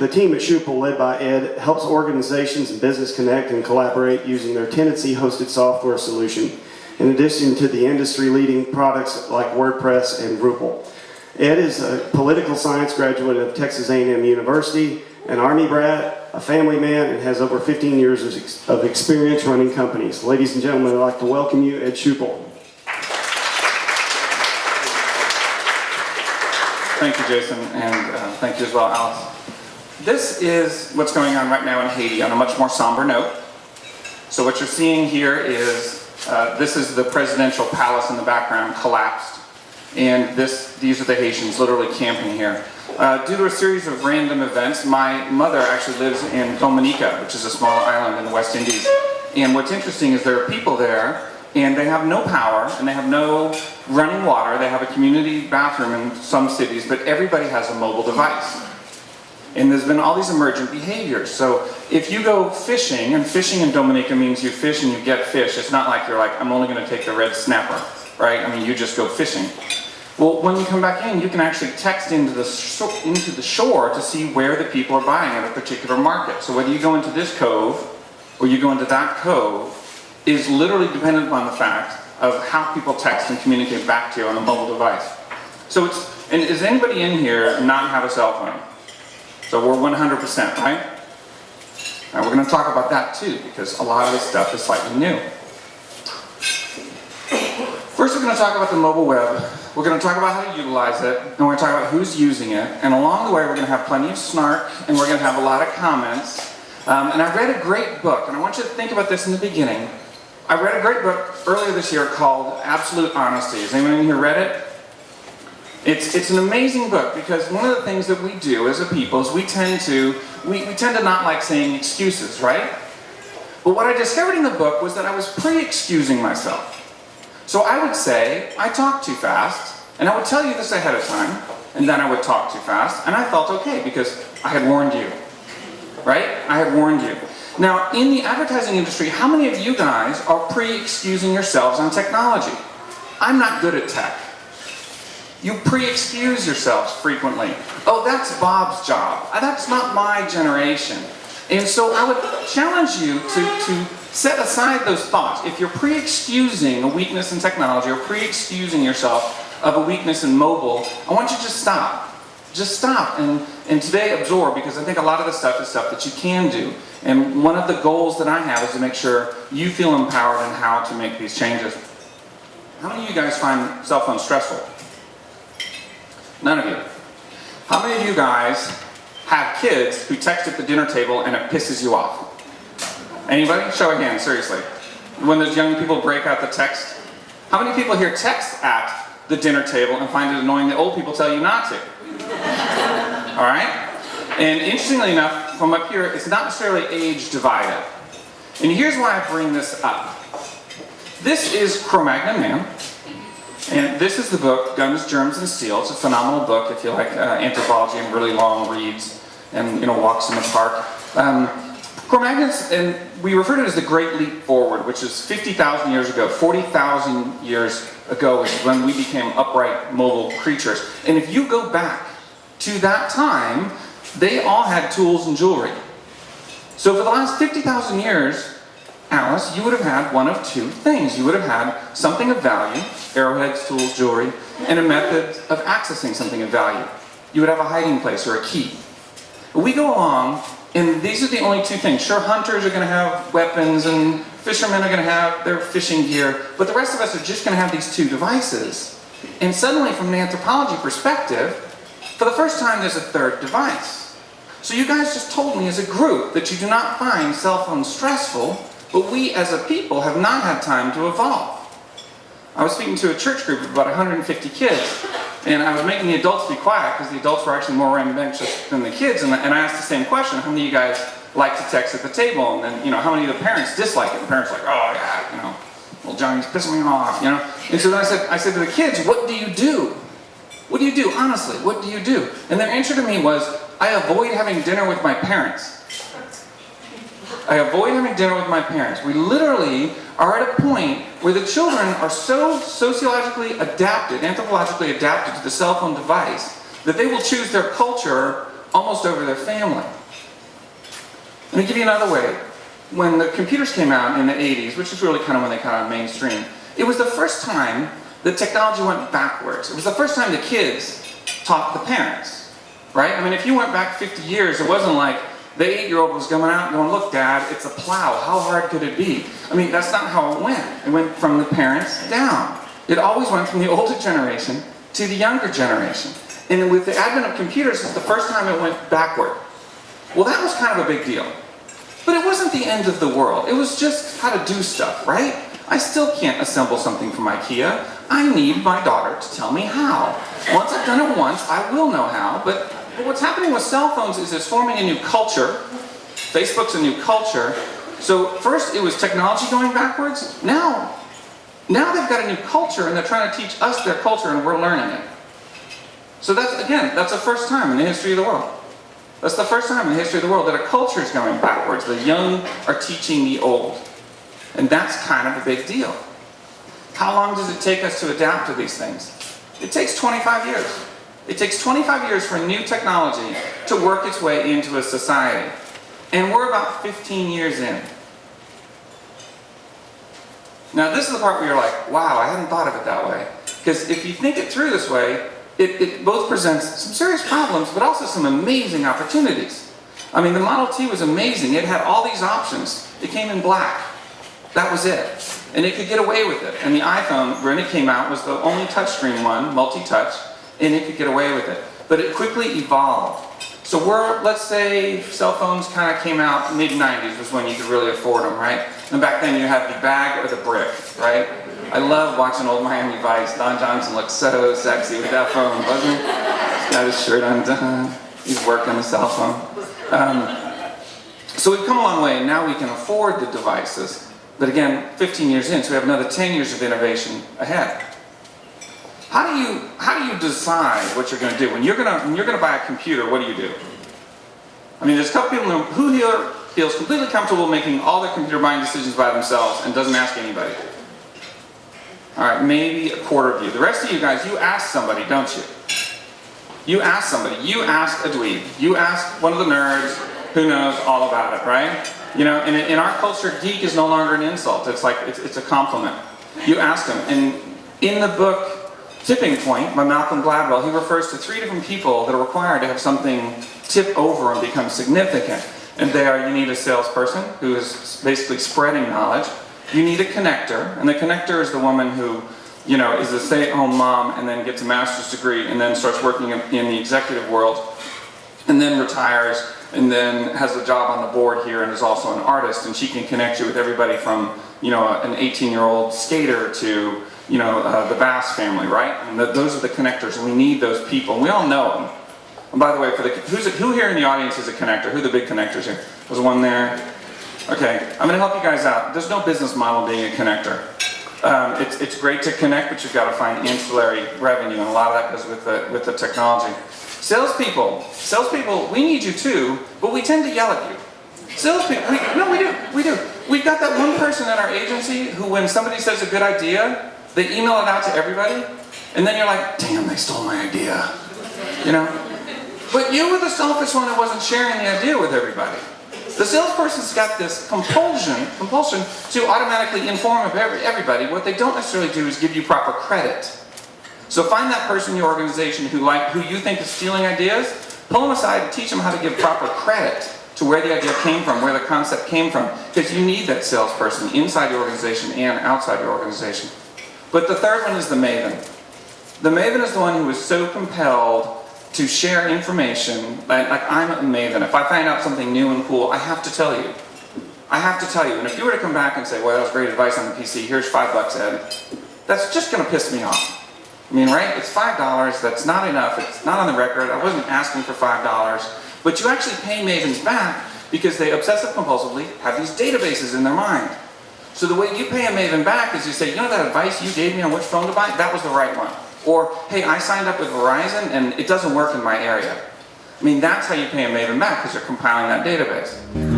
the team at Schipul, led by Ed, helps organizations and business connect and collaborate using their Tendenci hosted software solution, in addition to the industry-leading products like WordPress and Drupal. Ed is a political science graduate of Texas A&M University, an Army brat, a family man, and has over 15 years of experience running companies. Ladies and gentlemen, I'd like to welcome you, Ed Schipul. Thank you, Jason, and uh, thank you as well, Alice. This is what's going on right now in Haiti on a much more somber note. So what you're seeing here is, uh, this is the presidential palace in the background collapsed. And this, these are the Haitians literally camping here. Uh, due to a series of random events, my mother actually lives in Dominica, which is a small island in the West Indies. And what's interesting is there are people there and they have no power and they have no running water. They have a community bathroom in some cities, but everybody has a mobile device. And there's been all these emergent behaviors. So if you go fishing, and fishing in Dominica means you fish and you get fish. It's not like you're like, I'm only going to take the red snapper, right? I mean, you just go fishing. Well, when you come back in, you can actually text into the, into the shore to see where the people are buying at a particular market. So whether you go into this cove or you go into that cove is literally dependent upon the fact of how people text and communicate back to you on a mobile device. So it's, and does anybody in here not have a cell phone? So we're 100%, right? And we're going to talk about that too, because a lot of this stuff is slightly new. First we're going to talk about the mobile web. We're going to talk about how to utilize it, and we're going to talk about who's using it, and along the way we're going to have plenty of snark, and we're going to have a lot of comments. Um, and I read a great book, and I want you to think about this in the beginning. I read a great book earlier this year called Absolute Honesty. Has anyone here read it? It's, it's an amazing book because one of the things that we do as a people is we tend to, we, we tend to not like saying excuses, right? But what I discovered in the book was that I was pre-excusing myself. So I would say, I talk too fast, and I would tell you this ahead of time, and then I would talk too fast, and I felt okay because I had warned you. Right? I had warned you. Now, in the advertising industry, how many of you guys are pre-excusing yourselves on technology? I'm not good at tech. You pre-excuse yourselves frequently. Oh, that's Bob's job. Uh, That's not my generation. And so I would challenge you to, to set aside those thoughts. If you're pre-excusing a weakness in technology or pre-excusing yourself of a weakness in mobile, I want you to just stop. Just stop and, and today absorb because I think a lot of the stuff is stuff that you can do. And one of the goals that I have is to make sure you feel empowered in how to make these changes. How many of you guys find cell phones stressful? None of you. How many of you guys have kids who text at the dinner table and it pisses you off? Anybody? Show of hands, seriously. When those young people break out the text. How many people here text at the dinner table and find it annoying that old people tell you not to? Alright? And interestingly enough, from up here, it's not necessarily age divided. And here's why I bring this up. This is Cro-Magnon Man. And this is the book, Guns, Germs, and Steel. It's a phenomenal book if you like uh, anthropology and really long reads and you know walks in the park. Um, Cro-Magnon's, and we refer to it as the Great Leap Forward, which is 50,000 years ago. 40,000 years ago is when we became upright, mobile creatures. And if you go back to that time, they all had tools and jewelry. So for the last 50,000 years, Alice, you would have had one of two things. You would have had something of value, arrowheads, tools, jewelry, and a method of accessing something of value. You would have a hiding place or a key. We go along, and these are the only two things. Sure, hunters are going to have weapons, and fishermen are going to have their fishing gear, but the rest of us are just going to have these two devices. And suddenly, from an anthropology perspective, for the first time, there's a third device. So you guys just told me as a group that you do not find cell phones stressful, but we as a people have not had time to evolve. I was speaking to a church group of about 150 kids, and I was making the adults be quiet because the adults were actually more rambunctious than the kids, and I, asked the same question, how many of you guys like to text at the table? And then, you know, how many of the parents dislike it? The parents are like, oh you know, well Johnny's pissing me off, you know? And so then I said, I said to the kids, what do you do? What do you do, honestly, what do you do? And their answer to me was, I avoid having dinner with my parents. I avoid having dinner with my parents. We literally are at a point where the children are so sociologically adapted, anthropologically adapted to the cell phone device, that they will choose their culture almost over their family. Let me give you another way. When the computers came out in the 80s, which is really kind of when they kind of mainstream, it was the first time that technology went backwards. It was the first time the kids taught the parents, right? I mean, if you went back 50 years, it wasn't like the eight-year-old was coming out going, look, Dad, it's a plow. How hard could it be? I mean, that's not how it went. It went from the parents down. It always went from the older generation to the younger generation. And with the advent of computers, it's the first time it went backward. Well, that was kind of a big deal. But it wasn't the end of the world. It was just how to do stuff, right? I still can't assemble something from IKEA. I need my daughter to tell me how. Once I've done it once, I will know how. But, but what's happening with cell phones is it's forming a new culture. Facebook's a new culture. So first it was technology going backwards. Now, now they've got a new culture and they're trying to teach us their culture and we're learning it. So that's, again, that's the first time in the history of the world. That's the first time in the history of the world that a culture is going backwards. The young are teaching the old. And that's kind of a big deal. How long does it take us to adapt to these things? It takes 25 years. It takes 25 years for new technology to work its way into a society. And we're about 15 years in. Now this is the part where you're like, wow, I hadn't thought of it that way. Because if you think it through this way, it, it both presents some serious problems, but also some amazing opportunities. I mean, the Model T was amazing. It had all these options. It came in black. That was it. And it could get away with it. And the iPhone, when it came out, was the only touchscreen one, multi-touch, and it could get away with it. But it quickly evolved. So we're, let's say cell phones kind of came out mid-90s was when you could really afford them, right? And back then you had the bag or the brick, right? I love watching old Miami Vice. Don Johnson looks so sexy with that phone, wasn't he? He's got his shirt undone. He's working the cell phone. Um, so we've come a long way, and now we can afford the devices. But again, 15 years in, so we have another 10 years of innovation ahead. How do you how do you decide what you're going to do when you're going to when you're going to buy a computer? What do you do? I mean, there's a couple people who here feels completely comfortable making all their computer buying decisions by themselves and doesn't ask anybody. All right, maybe a quarter of you. The rest of you guys, you ask somebody, don't you? You ask somebody. You ask a dweeb. You ask one of the nerds who knows all about it, right? You know, and in our culture, geek is no longer an insult. It's like, it's, it's a compliment. You ask them. And in the book, Tipping Point by Malcolm Gladwell, he refers to three different people that are required to have something tip over and become significant. And they are, you need a salesperson who is basically spreading knowledge. You need a connector, and the connector is the woman who, you know, is a stay-at-home mom and then gets a master's degree and then starts working in the executive world and then retires and then has a job on the board here and is also an artist and she can connect you with everybody from, you know, an 18-year-old skater to, you know, uh, the Bass family, right? And the, those are the connectors we need those people. We all know them. And by the way, for the, who here in the audience is a connector? Who are the big connectors here? Was one there? Okay, I'm going to help you guys out. There's no business model being a connector. Um, it's, it's great to connect, but you've got to find ancillary revenue, and a lot of that goes with the, with the technology. Salespeople, salespeople, we need you too, but we tend to yell at you. Salespeople, we, no, we do, we do. We've got that one person at our agency who, when somebody says a good idea, they email it out to everybody, and then you're like, damn, they stole my idea. You know? But you were the selfish one that wasn't sharing the idea with everybody. The salesperson's got this compulsion, compulsion to automatically inform everybody. What they don't necessarily do is give you proper credit. So find that person in your organization who, like, who you think is stealing ideas, pull them aside and teach them how to give proper credit to where the idea came from, where the concept came from. Because you need that salesperson inside your organization and outside your organization. But the third one is the maven. The maven is the one who is so compelled to share information, like, like I'm a maven. If I find out something new and cool, I have to tell you. I have to tell you. And if you were to come back and say, well, that was great advice on the PC, here's five bucks, Ed, that's just going to piss me off. I mean, right? It's five dollars, that's not enough, it's not on the record, I wasn't asking for five dollars, but you actually pay mavens back because they obsessive compulsively have these databases in their mind. So the way you pay a maven back is you say, you know that advice you gave me on which phone to buy? That was the right one. Or, hey, I signed up with Verizon and it doesn't work in my area. I mean, that's how you pay a Maven back because you're compiling that database.